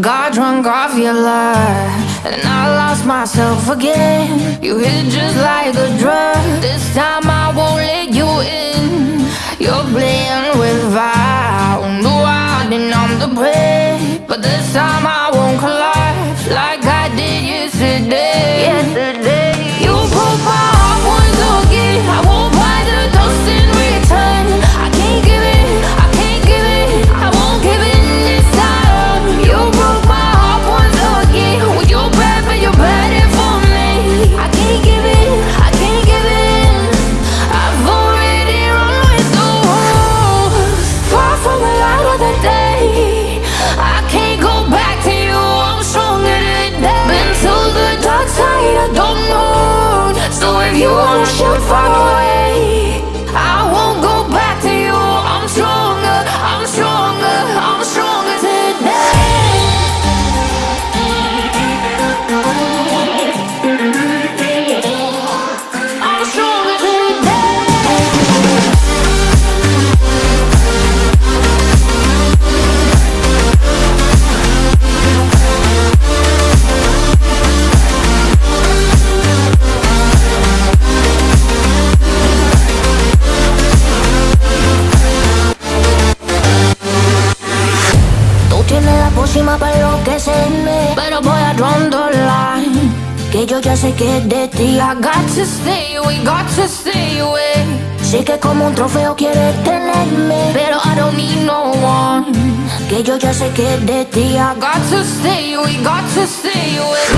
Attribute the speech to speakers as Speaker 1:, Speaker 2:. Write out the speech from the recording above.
Speaker 1: Got drunk off your love, and I lost myself again. You hit just like a drug. This time I won't let you in. Should find a Draw the line Que yo ya sé que de ti I got to stay away, got to stay away. Sé que como un trofeo quieres tenerme Pero I don't need no one. Que yo ya sé que de ti I got to stay away, got to stay away